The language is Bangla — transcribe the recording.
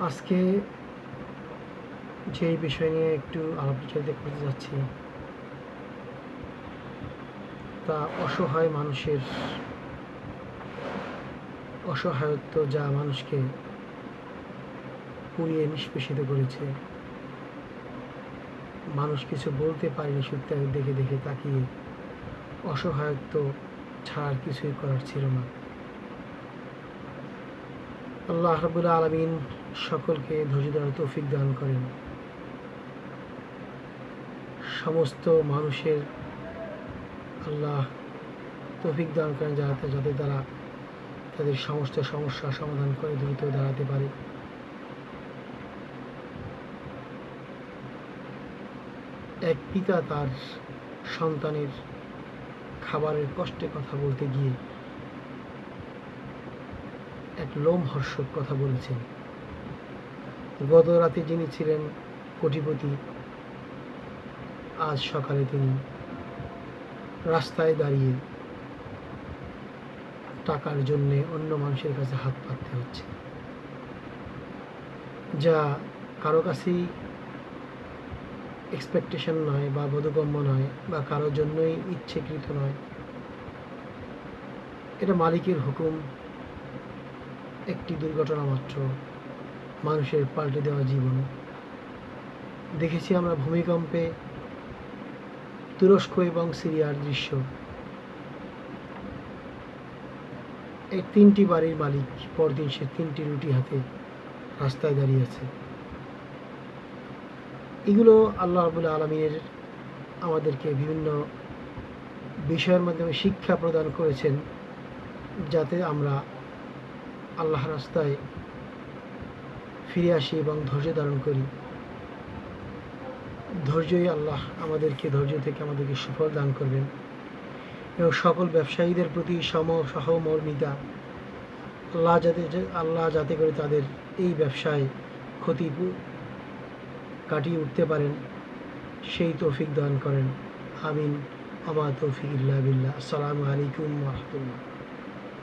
আজকে যে বিষয় নিয়ে একটু আলোচনা করতে যাচ্ছি, তা অসহায় মানুষের অসহায়ত্ব যা মানুষকে পুড়িয়ে নিষ্পেষিত করেছে। মানুষ কিছু বলতে পারেনি সত্যি দেখে দেখে তাকিয়ে। অসহায়ত্ব ছাড়ার কিছুই করার ছিল না। আল্লাহ রাবুল আলমিন সকলকে ধৈর্য ধরার তৌফিক দান করেন। সমস্ত মানুষের আল্লাহ তৌফিক দান করেন যাতে যাতে তারা তাদের সমস্ত সমস্যা সমাধান করে দ্রুত দাঁড়াতে পারে। এক পিতা তার সন্তানের খাবারের কষ্টে কথা বলতে গিয়ে এক লোমহর্ষক কথা বলেছেন। গত রাতে যিনি ছিলেন কোটিপতি, আজ সকালে তিনি রাস্তায় দাঁড়িয়ে টাকার জন্যে অন্য মানুষের কাছে হাত পাততে হচ্ছে। যা কারও কাছেই এক্সপেকটেশন নয় বা বোধগম্য নয় বা কারোর জন্যই ইচ্ছেকৃত নয়। এটা মালিকের হুকুম একটি দুর্ঘটনা মাত্র, মানুষের পাল্টে দেওয়া জীবন। দেখেছি আমরা ভূমিকম্পে তুরস্ক এবং সিরিয়ার দৃশ্য। এই তিনটি বাড়ির মালিক পরদিন সে তিনটি রুটি হাতে রাস্তায় দাঁড়িয়ে আছে। এগুলো আল্লাহ রাবুল আলমীর আমাদেরকে বিভিন্ন বিষয়ের মাধ্যমে শিক্ষা প্রদান করেছেন, যাতে আমরা আল্লাহ রাস্তায় ফিরে আসি এবং ধৈর্য ধারণ করি। ধৈর্যই আল্লাহ আমাদেরকে ধৈর্য থেকে আমাদেরকে সুফল দান করবেন। এবং সকল ব্যবসায়ীদের প্রতি সম সহমর্মিতা। আল্লাহ যাতে আল্লাহ যাতে করে তাদের এই ব্যবসায় ক্ষতি কাটিয়ে উঠতে পারেন, সেই তৌফিক দান করেন। আমিন। আমা তৌফিক ইল্লা বিল্লাহ। আসসালামু আলাইকুম রহমতুল্লাহ।